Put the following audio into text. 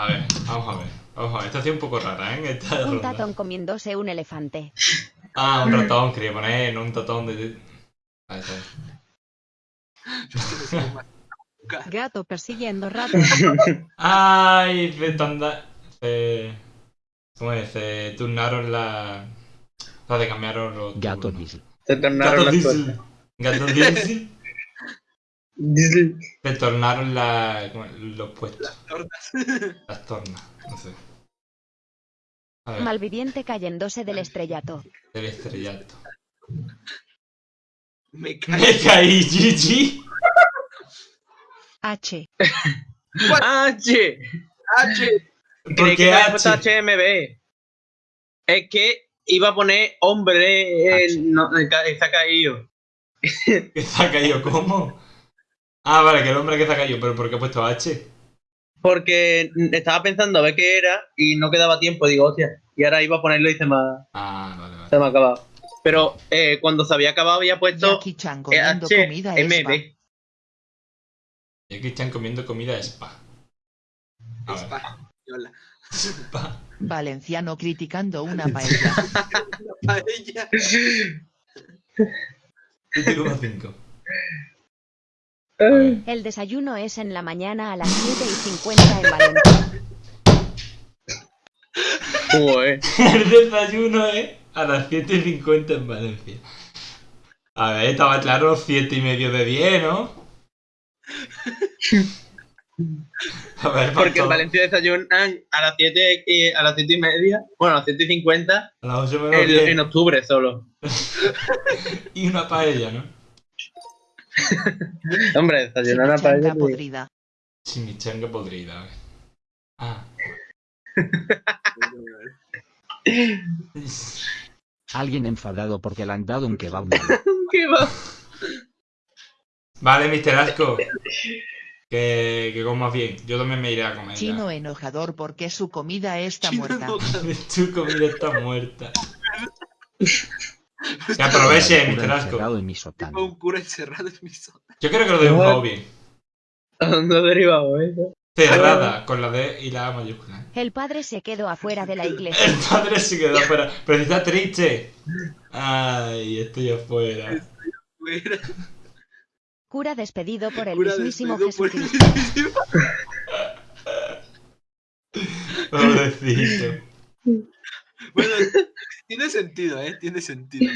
A ver, vamos a ver. Vamos a ver. Esta ha sido un poco rara, ¿eh? Esta Un ronda. tatón comiéndose un elefante. Ah, un ratón, quería poner, no un tatón de. Ahí está. Gato persiguiendo rato. Ay, se tanda... Se... ¿Cómo es? Se turnaron la... O sea, se cambiaron los Gato turnos. Diesel. Se tornaron Gato las Diesel. cosas. Gato Diesel. Se tornaron la... los puestos. Las tornas. No sé. A ver, Malviviente cayéndose del estrellato. el estrellato. Me cae. Me caí, Gigi. H. H. H. ¿Por qué? HMB. Es que iba a poner hombre, no, ha caído. ¿Que se ha caído cómo? Ah, vale, que el hombre que se ha caído, pero ¿por qué ha puesto H? Porque estaba pensando a ver qué era y no quedaba tiempo, digo, hostia. Y ahora iba a ponerlo y se me ha, Ah, vale, vale. se me ha acabado. Pero eh, cuando se había acabado había puesto Jackie Chan comiendo H, comida. Y aquí están comiendo comida spa. A. Spa. Yola. Spa. Valenciano criticando una paella. Paella. 7,5. El desayuno es en la mañana a las 7 y 50 en Valencia. Joder. El desayuno es a las 7.50 en Valencia. A ver, estaba claro 7 y medio de 10, ¿no? A ver, Porque en. Valencia desayunan a las 7 y, a las 7 y media, bueno, a las 7 y 50 A las 8 menos en, 10. en octubre solo. Y una paella, ¿no? Hombre, desayunar una paella. podrida. Chimichanga podrida. Ah. Alguien enfadado porque le han dado un kebab. ¿Qué va? Vale, Mr. Asco. Que, que comas bien. Yo también me iré a comer. ya. Chino enojador porque su comida está Chino muerta. Tu comida está muerta. Que aproveche, Cura Mr. Asco. encerrado en mi Tengo un cura encerrado en mi zona. Yo creo que lo bien. ¿A dónde ha derivado eso? Cerrada, con la D y la A mayúscula. El padre se quedó afuera de la iglesia. El padre se quedó fuera. Pero si está triste. Ay, estoy afuera. Fuera. Cura despedido por el Cura mismísimo Jesucristo. mismísimo. Pobrecito. Bueno, tiene sentido, ¿eh? Tiene sentido.